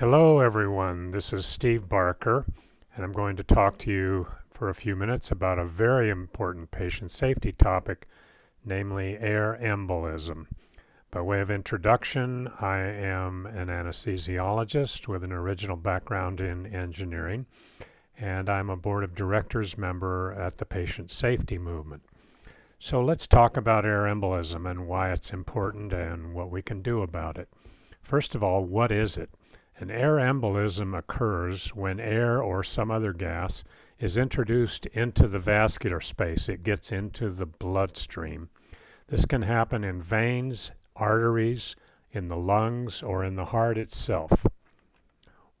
Hello everyone, this is Steve Barker and I'm going to talk to you for a few minutes about a very important patient safety topic, namely air embolism. By way of introduction, I am an anesthesiologist with an original background in engineering and I'm a board of directors member at the patient safety movement. So let's talk about air embolism and why it's important and what we can do about it. First of all, what is it? An air embolism occurs when air or some other gas is introduced into the vascular space. It gets into the bloodstream. This can happen in veins, arteries, in the lungs, or in the heart itself.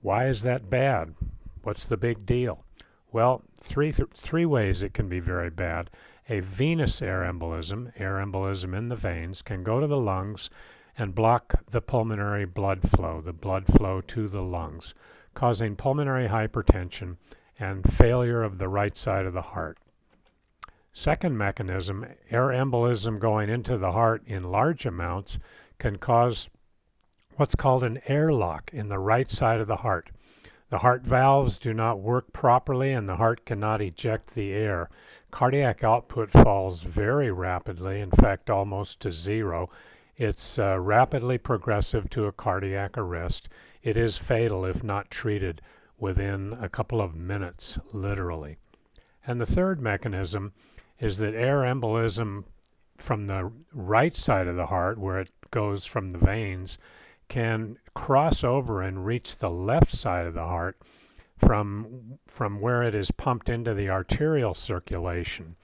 Why is that bad? What's the big deal? Well, three, th three ways it can be very bad. A venous air embolism, air embolism in the veins, can go to the lungs and block the pulmonary blood flow, the blood flow to the lungs, causing pulmonary hypertension and failure of the right side of the heart. Second mechanism, air embolism going into the heart in large amounts can cause what's called an airlock in the right side of the heart. The heart valves do not work properly and the heart cannot eject the air. Cardiac output falls very rapidly, in fact almost to zero, it's uh, rapidly progressive to a cardiac arrest. It is fatal if not treated within a couple of minutes, literally. And the third mechanism is that air embolism from the right side of the heart, where it goes from the veins, can cross over and reach the left side of the heart from, from where it is pumped into the arterial circulation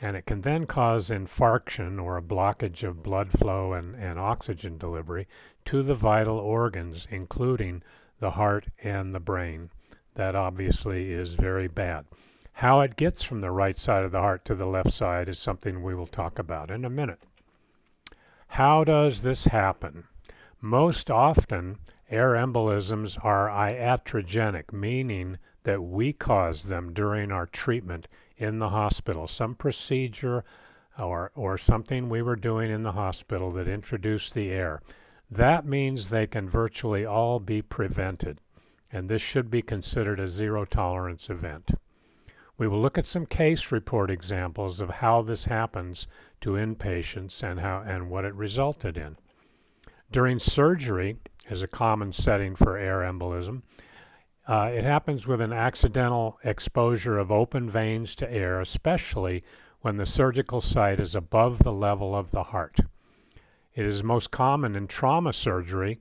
and it can then cause infarction or a blockage of blood flow and, and oxygen delivery to the vital organs, including the heart and the brain. That obviously is very bad. How it gets from the right side of the heart to the left side is something we will talk about in a minute. How does this happen? Most often, air embolisms are iatrogenic, meaning that we cause them during our treatment in the hospital, some procedure or, or something we were doing in the hospital that introduced the air. That means they can virtually all be prevented, and this should be considered a zero tolerance event. We will look at some case report examples of how this happens to inpatients and, how, and what it resulted in. During surgery is a common setting for air embolism. Uh, it happens with an accidental exposure of open veins to air, especially when the surgical site is above the level of the heart. It is most common in trauma surgery,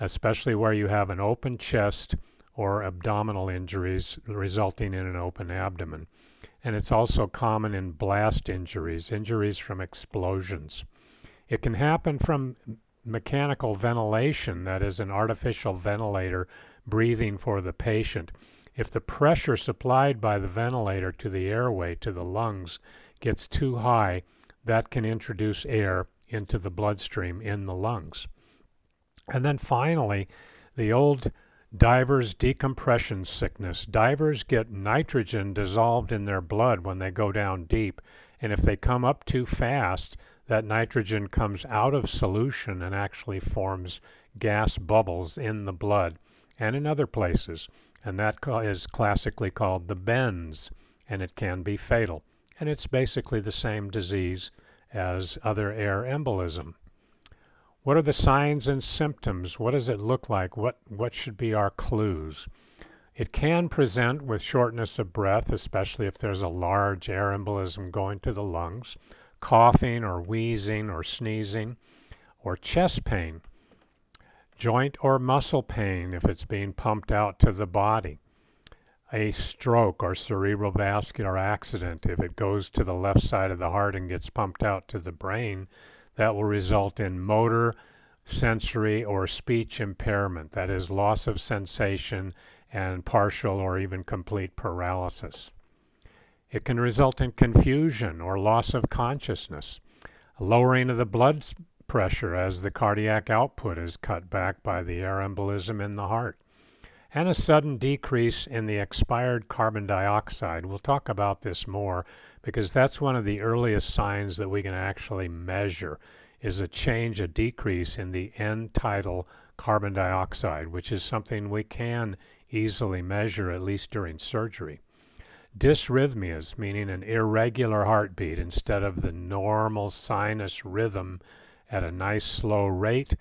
especially where you have an open chest or abdominal injuries resulting in an open abdomen. And it's also common in blast injuries, injuries from explosions. It can happen from mechanical ventilation, that is, an artificial ventilator breathing for the patient. If the pressure supplied by the ventilator to the airway, to the lungs, gets too high, that can introduce air into the bloodstream in the lungs. And then finally, the old diver's decompression sickness. Divers get nitrogen dissolved in their blood when they go down deep, and if they come up too fast, that nitrogen comes out of solution and actually forms gas bubbles in the blood and in other places. And that is classically called the bends, and it can be fatal. And it's basically the same disease as other air embolism. What are the signs and symptoms? What does it look like? What, what should be our clues? It can present with shortness of breath, especially if there's a large air embolism going to the lungs, coughing or wheezing or sneezing, or chest pain joint or muscle pain if it's being pumped out to the body, a stroke or cerebral vascular accident if it goes to the left side of the heart and gets pumped out to the brain, that will result in motor, sensory, or speech impairment, that is, loss of sensation and partial or even complete paralysis. It can result in confusion or loss of consciousness, lowering of the blood pressure as the cardiac output is cut back by the air embolism in the heart, and a sudden decrease in the expired carbon dioxide. We'll talk about this more because that's one of the earliest signs that we can actually measure is a change, a decrease in the end tidal carbon dioxide, which is something we can easily measure at least during surgery. Dysrhythmias, meaning an irregular heartbeat instead of the normal sinus rhythm at a nice slow rate,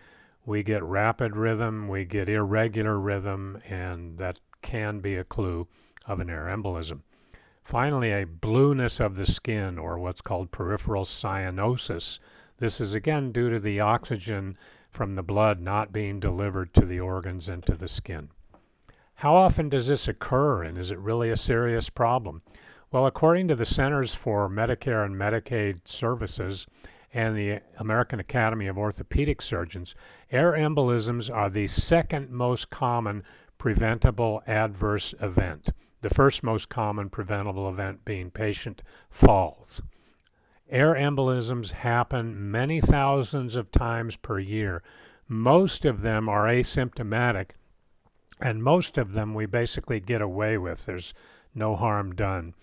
we get rapid rhythm, we get irregular rhythm, and that can be a clue of an air embolism. Finally, a blueness of the skin, or what's called peripheral cyanosis. This is again due to the oxygen from the blood not being delivered to the organs and to the skin. How often does this occur and is it really a serious problem? Well, according to the Centers for Medicare and Medicaid Services and the American Academy of Orthopedic Surgeons, air embolisms are the second most common preventable adverse event. The first most common preventable event being patient falls. Air embolisms happen many thousands of times per year. Most of them are asymptomatic and most of them we basically get away with. There's no harm done.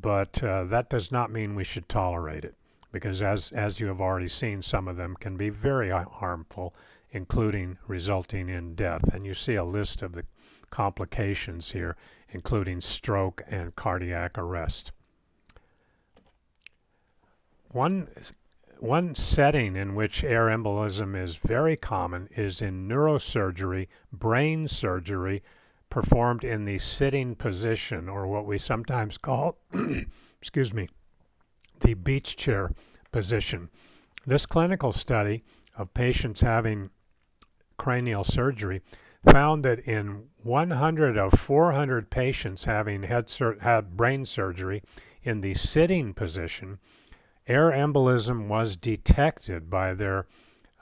But uh, that does not mean we should tolerate it because as, as you have already seen, some of them can be very harmful, including resulting in death. And you see a list of the complications here, including stroke and cardiac arrest. One one setting in which air embolism is very common is in neurosurgery, brain surgery performed in the sitting position or what we sometimes call, excuse me, the beach chair position. This clinical study of patients having cranial surgery found that in 100 of 400 patients having head had brain surgery in the sitting position, air embolism was detected by their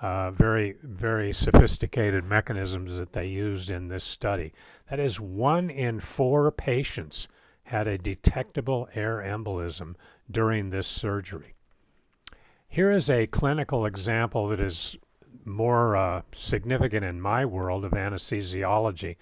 uh, very, very sophisticated mechanisms that they used in this study. That is, one in four patients had a detectable air embolism during this surgery. Here is a clinical example that is more uh, significant in my world of anesthesiology,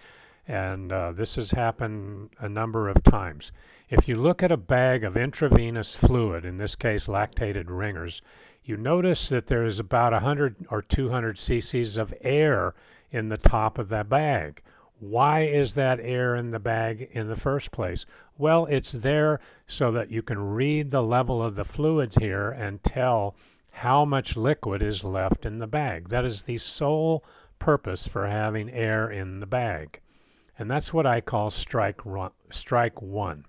and uh, this has happened a number of times. If you look at a bag of intravenous fluid, in this case lactated ringers, you notice that there is about 100 or 200 cc's of air in the top of that bag. Why is that air in the bag in the first place? Well, it's there so that you can read the level of the fluids here and tell how much liquid is left in the bag. That is the sole purpose for having air in the bag. And that's what I call strike, strike one.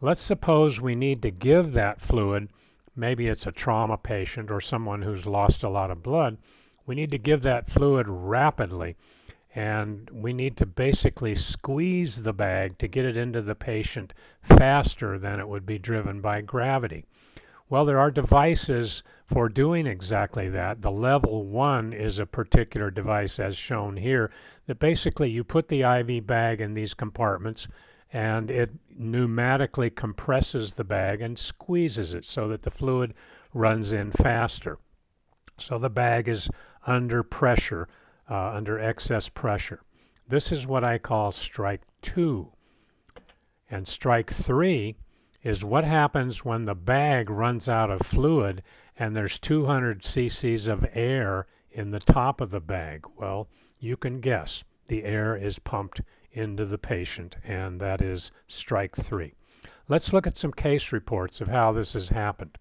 Let's suppose we need to give that fluid, maybe it's a trauma patient or someone who's lost a lot of blood, we need to give that fluid rapidly and we need to basically squeeze the bag to get it into the patient faster than it would be driven by gravity. Well, there are devices for doing exactly that. The level one is a particular device as shown here that basically you put the IV bag in these compartments and it pneumatically compresses the bag and squeezes it so that the fluid runs in faster. So the bag is under pressure, uh, under excess pressure. This is what I call strike two. And strike three is what happens when the bag runs out of fluid and there's 200 cc's of air in the top of the bag. Well, you can guess the air is pumped into the patient, and that is strike three. Let's look at some case reports of how this has happened.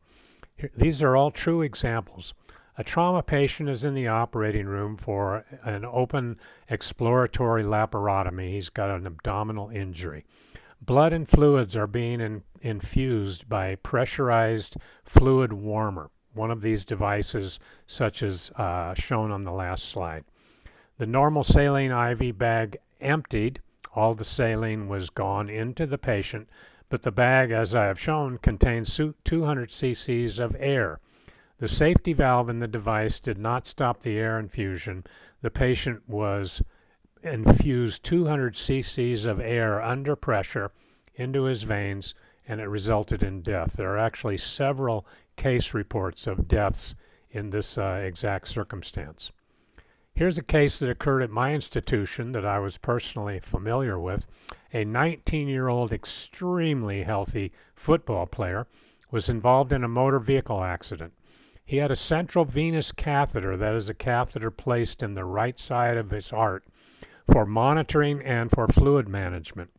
These are all true examples. A trauma patient is in the operating room for an open exploratory laparotomy. He's got an abdominal injury. Blood and fluids are being in, infused by pressurized fluid warmer, one of these devices such as uh, shown on the last slide. The normal saline IV bag emptied all the saline was gone into the patient, but the bag, as I have shown, contains 200 cc's of air. The safety valve in the device did not stop the air infusion. The patient was infused 200 cc's of air under pressure into his veins and it resulted in death. There are actually several case reports of deaths in this uh, exact circumstance. Here's a case that occurred at my institution that I was personally familiar with. A 19 year old, extremely healthy football player was involved in a motor vehicle accident. He had a central venous catheter, that is, a catheter placed in the right side of his heart for monitoring and for fluid management.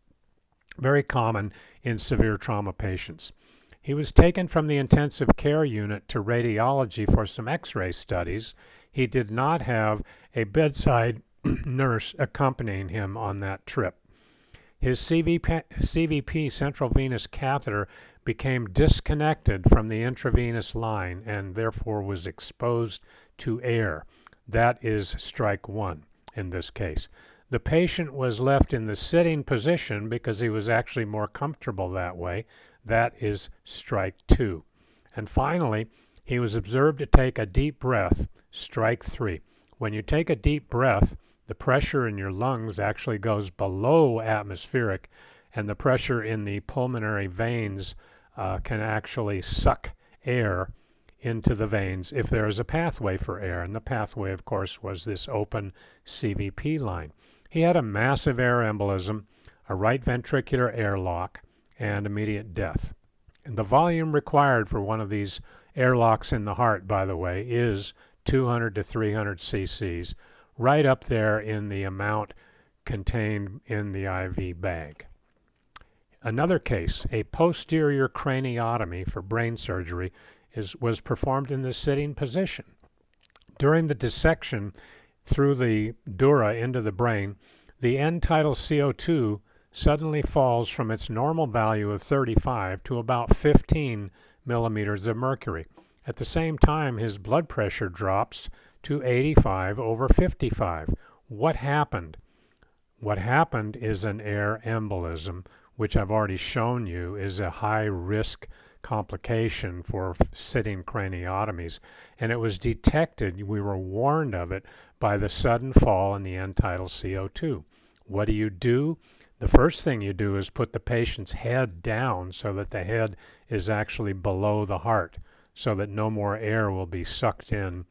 Very common in severe trauma patients. He was taken from the intensive care unit to radiology for some x ray studies. He did not have a bedside nurse accompanying him on that trip. His CVP, central venous catheter, became disconnected from the intravenous line and therefore was exposed to air. That is strike one in this case. The patient was left in the sitting position because he was actually more comfortable that way. That is strike two. And finally, he was observed to take a deep breath, strike three. When you take a deep breath, the pressure in your lungs actually goes below atmospheric, and the pressure in the pulmonary veins uh, can actually suck air into the veins if there is a pathway for air. And the pathway, of course, was this open CVP line. He had a massive air embolism, a right ventricular airlock, and immediate death. And the volume required for one of these airlocks in the heart, by the way, is 200 to 300 cc's, right up there in the amount contained in the IV bag. Another case, a posterior craniotomy for brain surgery, is, was performed in the sitting position. During the dissection through the dura into the brain, the end tidal CO2 suddenly falls from its normal value of 35 to about 15 millimeters of mercury. At the same time, his blood pressure drops to 85 over 55. What happened? What happened is an air embolism which I've already shown you is a high risk complication for sitting craniotomies. And it was detected, we were warned of it, by the sudden fall in the end tidal CO2. What do you do? The first thing you do is put the patient's head down so that the head is actually below the heart so that no more air will be sucked in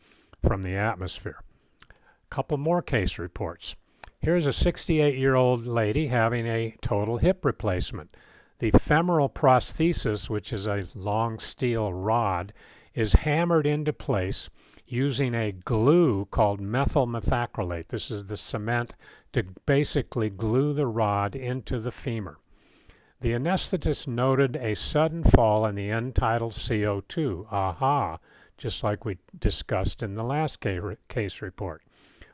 from the atmosphere. A couple more case reports. Here's a 68 year old lady having a total hip replacement. The femoral prosthesis, which is a long steel rod, is hammered into place using a glue called methyl methacrylate. This is the cement to basically glue the rod into the femur. The anesthetist noted a sudden fall in the end tidal CO2. Aha, just like we discussed in the last case report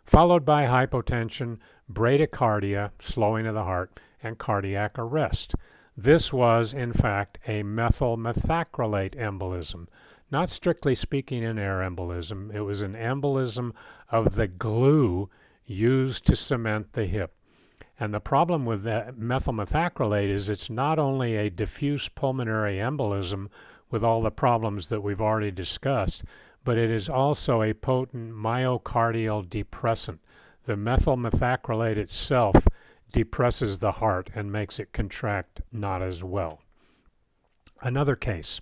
followed by hypotension, bradycardia, slowing of the heart, and cardiac arrest. This was, in fact, a methyl methacrylate embolism. Not strictly speaking an air embolism, it was an embolism of the glue used to cement the hip. And the problem with that methyl methacrylate is it's not only a diffuse pulmonary embolism with all the problems that we've already discussed, but it is also a potent myocardial depressant. The methyl methacrylate itself depresses the heart and makes it contract not as well. Another case.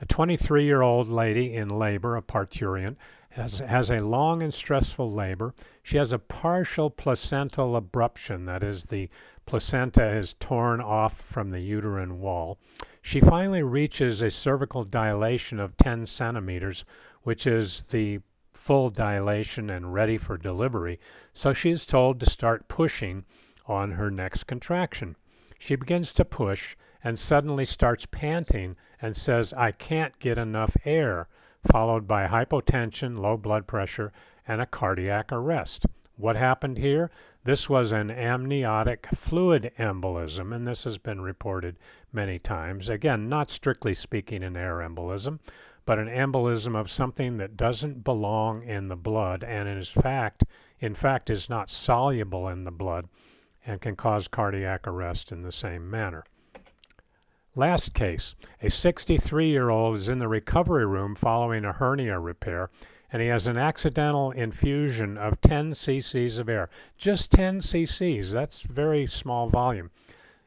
A 23 year old lady in labor, a parturient, has, has a long and stressful labor. She has a partial placental abruption, that is, the placenta is torn off from the uterine wall. She finally reaches a cervical dilation of 10 centimeters, which is the full dilation and ready for delivery, so she is told to start pushing on her next contraction. She begins to push and suddenly starts panting and says, I can't get enough air, followed by hypotension, low blood pressure, and a cardiac arrest. What happened here? This was an amniotic fluid embolism, and this has been reported many times. Again, not strictly speaking an air embolism, but an embolism of something that doesn't belong in the blood and is fact in fact is not soluble in the blood and can cause cardiac arrest in the same manner. Last case, a 63 year old is in the recovery room following a hernia repair and he has an accidental infusion of 10 cc's of air. Just 10 cc's, that's very small volume.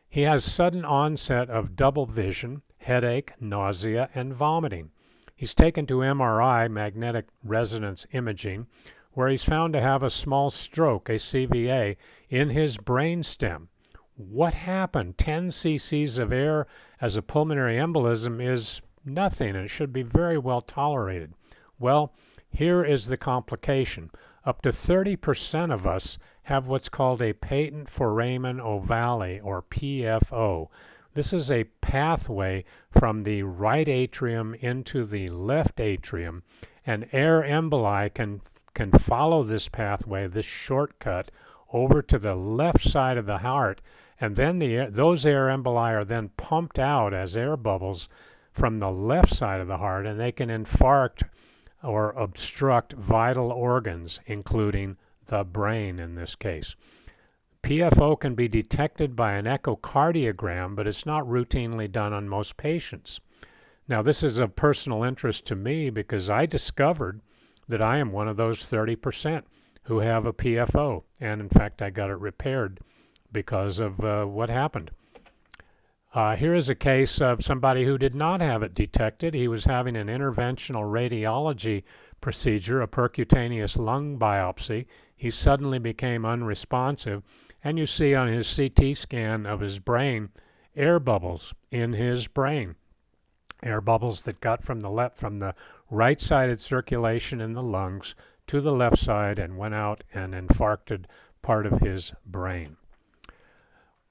He has sudden onset of double vision, headache, nausea, and vomiting. He's taken to MRI, magnetic resonance imaging, where he's found to have a small stroke, a CVA, in his brain stem. What happened? 10 cc's of air as a pulmonary embolism is nothing and it should be very well tolerated. Well, here is the complication. Up to 30% of us have what's called a patent foramen ovale or PFO. This is a pathway from the right atrium into the left atrium, and air emboli can, can follow this pathway, this shortcut, over to the left side of the heart, and then the, those air emboli are then pumped out as air bubbles from the left side of the heart, and they can infarct or obstruct vital organs, including the brain in this case. PFO can be detected by an echocardiogram, but it's not routinely done on most patients. Now, this is of personal interest to me because I discovered that I am one of those 30% who have a PFO, and in fact, I got it repaired because of uh, what happened. Uh, here is a case of somebody who did not have it detected. He was having an interventional radiology procedure, a percutaneous lung biopsy. He suddenly became unresponsive, and you see on his CT scan of his brain air bubbles in his brain. Air bubbles that got from the left from the right-sided circulation in the lungs to the left side and went out and infarcted part of his brain.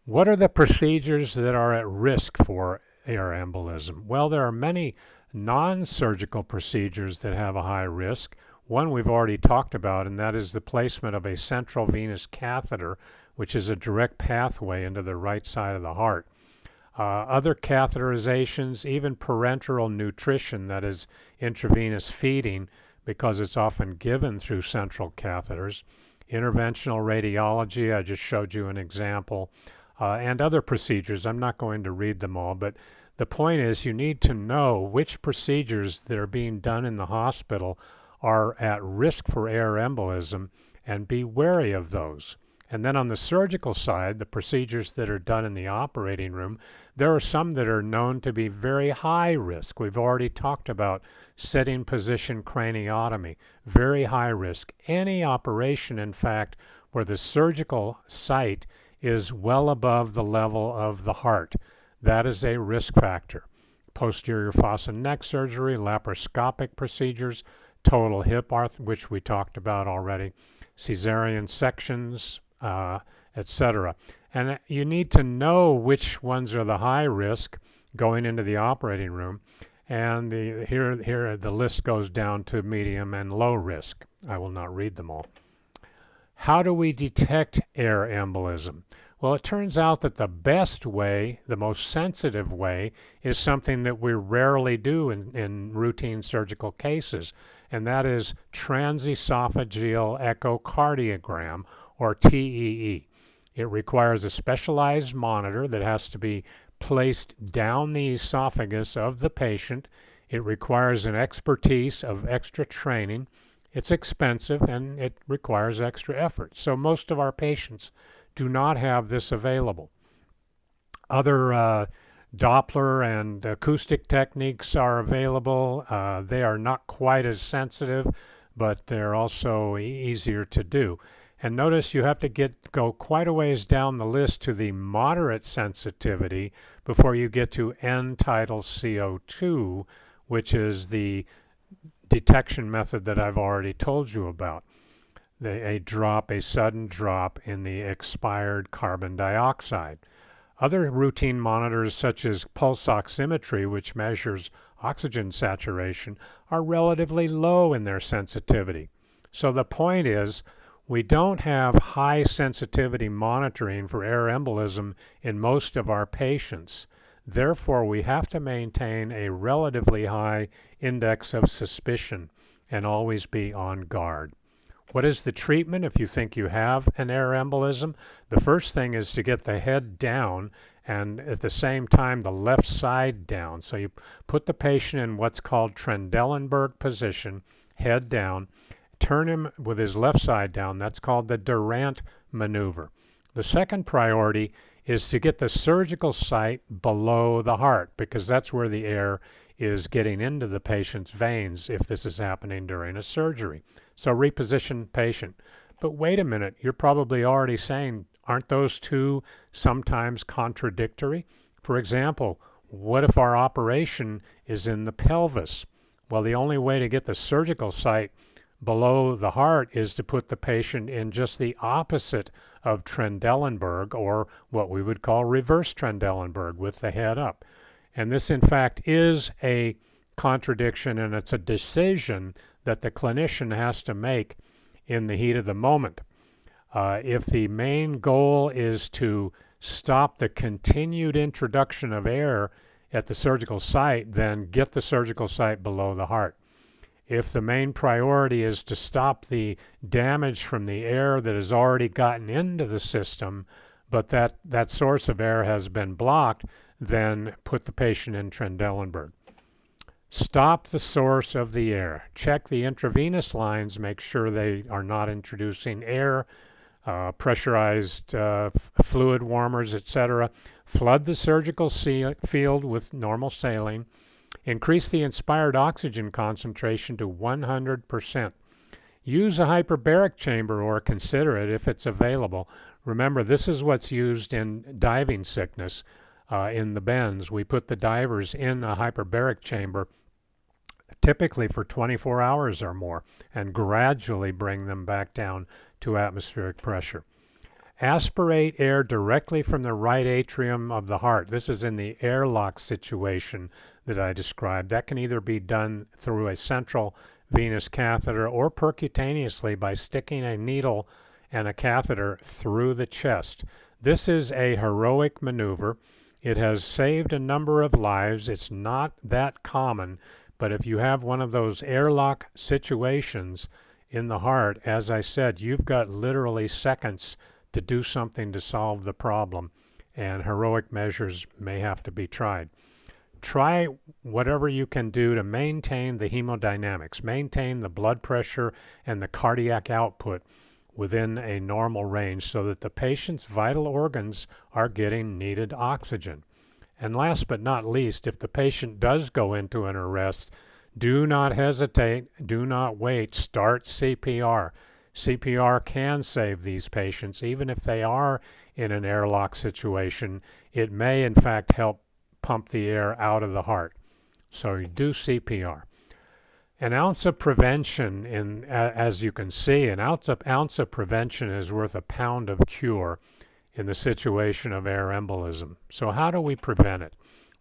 What are the procedures that are at risk for air embolism? Well, there are many non-surgical procedures that have a high risk. One we've already talked about, and that is the placement of a central venous catheter, which is a direct pathway into the right side of the heart. Uh, other catheterizations, even parenteral nutrition, that is intravenous feeding, because it's often given through central catheters. Interventional radiology, I just showed you an example uh, and other procedures. I'm not going to read them all, but the point is you need to know which procedures that are being done in the hospital are at risk for air embolism and be wary of those. And then on the surgical side, the procedures that are done in the operating room, there are some that are known to be very high risk. We've already talked about setting position craniotomy, very high risk. Any operation, in fact, where the surgical site is well above the level of the heart. That is a risk factor. Posterior fossa neck surgery, laparoscopic procedures, total hip arth, which we talked about already, cesarean sections, uh, etc. And you need to know which ones are the high risk going into the operating room. And the, here, here the list goes down to medium and low risk. I will not read them all. How do we detect air embolism? Well, it turns out that the best way, the most sensitive way, is something that we rarely do in, in routine surgical cases, and that is transesophageal echocardiogram, or TEE. It requires a specialized monitor that has to be placed down the esophagus of the patient. It requires an expertise of extra training. It's expensive and it requires extra effort. So most of our patients do not have this available. Other uh, Doppler and acoustic techniques are available. Uh, they are not quite as sensitive, but they're also easier to do. And notice you have to get go quite a ways down the list to the moderate sensitivity before you get to end-tidal CO2, which is the detection method that I've already told you about the, a drop, a sudden drop in the expired carbon dioxide. Other routine monitors, such as pulse oximetry, which measures oxygen saturation, are relatively low in their sensitivity. So the point is, we don't have high sensitivity monitoring for air embolism in most of our patients. Therefore, we have to maintain a relatively high index of suspicion and always be on guard. What is the treatment if you think you have an air embolism? The first thing is to get the head down and at the same time the left side down. So you put the patient in what's called Trendelenburg position, head down, turn him with his left side down. That's called the Durant maneuver. The second priority is to get the surgical site below the heart because that's where the air is getting into the patient's veins if this is happening during a surgery. So reposition patient. But wait a minute, you're probably already saying, aren't those two sometimes contradictory? For example, what if our operation is in the pelvis? Well, the only way to get the surgical site below the heart is to put the patient in just the opposite of Trendelenburg, or what we would call reverse Trendelenburg, with the head up. And this, in fact, is a contradiction and it's a decision that the clinician has to make in the heat of the moment. Uh, if the main goal is to stop the continued introduction of air at the surgical site, then get the surgical site below the heart. If the main priority is to stop the damage from the air that has already gotten into the system, but that, that source of air has been blocked, then put the patient in Trendelenburg. Stop the source of the air. Check the intravenous lines, make sure they are not introducing air, uh, pressurized uh, fluid warmers, etc. Flood the surgical field with normal saline. Increase the inspired oxygen concentration to 100%. Use a hyperbaric chamber or consider it if it's available. Remember, this is what's used in diving sickness. Uh, in the bends, we put the divers in a hyperbaric chamber typically for 24 hours or more, and gradually bring them back down to atmospheric pressure. Aspirate air directly from the right atrium of the heart. This is in the airlock situation that I described. That can either be done through a central venous catheter or percutaneously by sticking a needle and a catheter through the chest. This is a heroic maneuver. It has saved a number of lives. It's not that common, but if you have one of those airlock situations in the heart, as I said, you've got literally seconds to do something to solve the problem, and heroic measures may have to be tried. Try whatever you can do to maintain the hemodynamics, maintain the blood pressure and the cardiac output within a normal range so that the patient's vital organs are getting needed oxygen. And last but not least, if the patient does go into an arrest, do not hesitate, do not wait, start CPR. CPR can save these patients, even if they are in an airlock situation. It may, in fact, help pump the air out of the heart. So you do CPR. An ounce of prevention, in, as you can see, an ounce of, ounce of prevention is worth a pound of cure in the situation of air embolism. So how do we prevent it?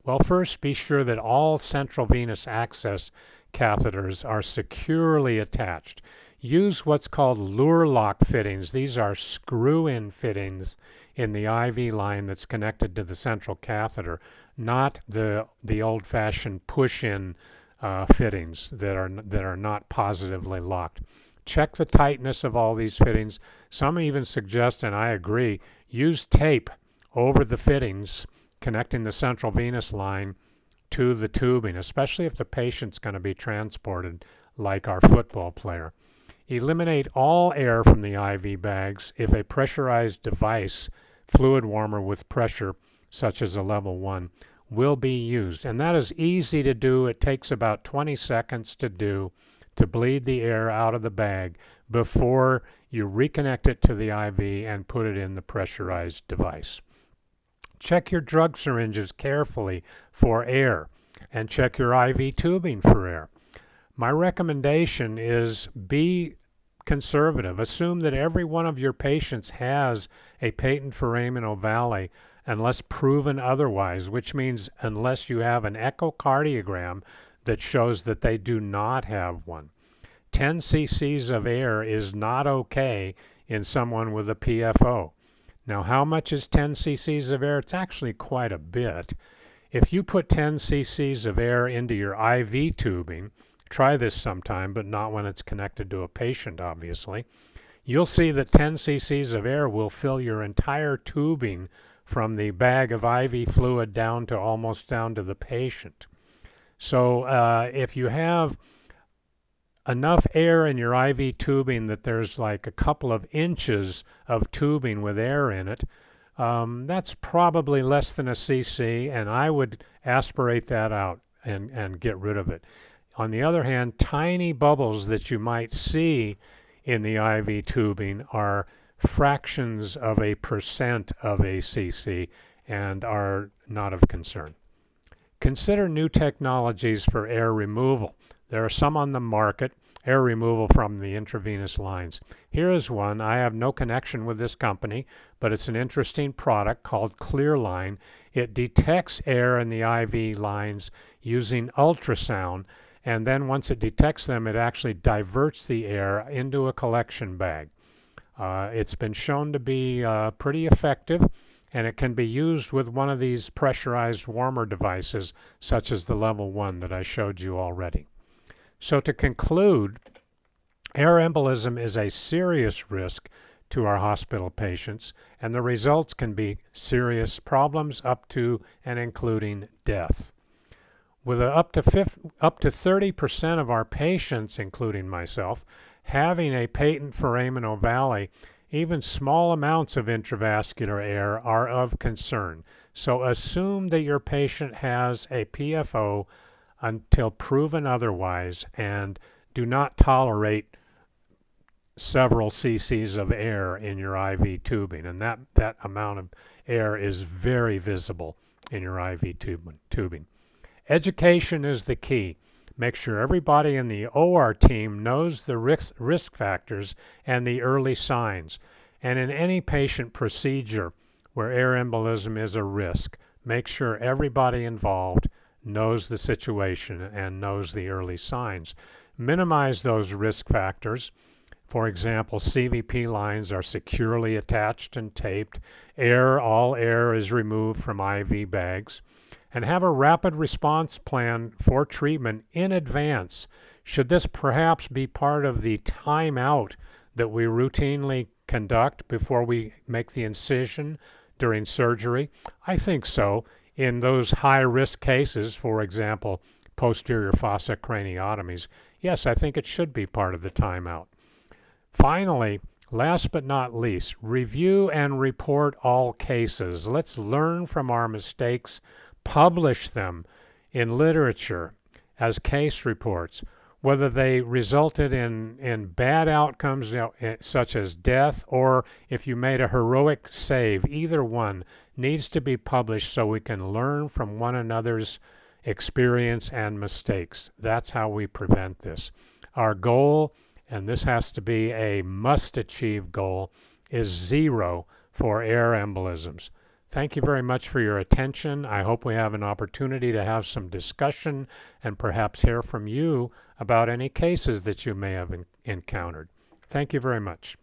Well, first be sure that all central venous access catheters are securely attached. Use what's called Luer lock fittings. These are screw-in fittings in the IV line that's connected to the central catheter, not the the old-fashioned push-in uh, fittings that are that are not positively locked. Check the tightness of all these fittings. Some even suggest, and I agree, Use tape over the fittings connecting the central venous line to the tubing, especially if the patient's going to be transported like our football player. Eliminate all air from the IV bags if a pressurized device, fluid warmer with pressure, such as a level 1, will be used. And that is easy to do. It takes about 20 seconds to do to bleed the air out of the bag before you reconnect it to the IV and put it in the pressurized device. Check your drug syringes carefully for air and check your IV tubing for air. My recommendation is be conservative. Assume that every one of your patients has a patent foramen ovale unless proven otherwise, which means unless you have an echocardiogram that shows that they do not have one. 10 cc's of air is not okay in someone with a PFO. Now, how much is 10 cc's of air? It's actually quite a bit. If you put 10 cc's of air into your IV tubing, try this sometime, but not when it's connected to a patient, obviously, you'll see that 10 cc's of air will fill your entire tubing from the bag of IV fluid down to almost down to the patient. So uh, if you have enough air in your IV tubing that there's like a couple of inches of tubing with air in it, um, that's probably less than a cc, and I would aspirate that out and, and get rid of it. On the other hand, tiny bubbles that you might see in the IV tubing are fractions of a percent of a cc and are not of concern. Consider new technologies for air removal. There are some on the market, air removal from the intravenous lines. Here is one. I have no connection with this company, but it's an interesting product called Clearline. It detects air in the IV lines using ultrasound, and then once it detects them, it actually diverts the air into a collection bag. Uh, it's been shown to be uh, pretty effective and it can be used with one of these pressurized warmer devices such as the level 1 that I showed you already. So to conclude, air embolism is a serious risk to our hospital patients and the results can be serious problems up to and including death. With up to 50, up to 30% of our patients, including myself, having a patent foramen ovale, even small amounts of intravascular air are of concern. So assume that your patient has a PFO until proven otherwise and do not tolerate several cc's of air in your IV tubing and that, that amount of air is very visible in your IV tubing. Education is the key. Make sure everybody in the OR team knows the risk, risk factors and the early signs. And in any patient procedure where air embolism is a risk, make sure everybody involved knows the situation and knows the early signs. Minimize those risk factors. For example, CVP lines are securely attached and taped. Air, all air is removed from IV bags and have a rapid response plan for treatment in advance. Should this perhaps be part of the timeout that we routinely conduct before we make the incision during surgery? I think so. In those high risk cases, for example, posterior fossa craniotomies, yes, I think it should be part of the timeout. Finally, last but not least, review and report all cases. Let's learn from our mistakes publish them in literature as case reports, whether they resulted in, in bad outcomes you know, eh, such as death or if you made a heroic save, either one needs to be published so we can learn from one another's experience and mistakes. That's how we prevent this. Our goal, and this has to be a must achieve goal, is zero for air embolisms. Thank you very much for your attention. I hope we have an opportunity to have some discussion and perhaps hear from you about any cases that you may have encountered. Thank you very much.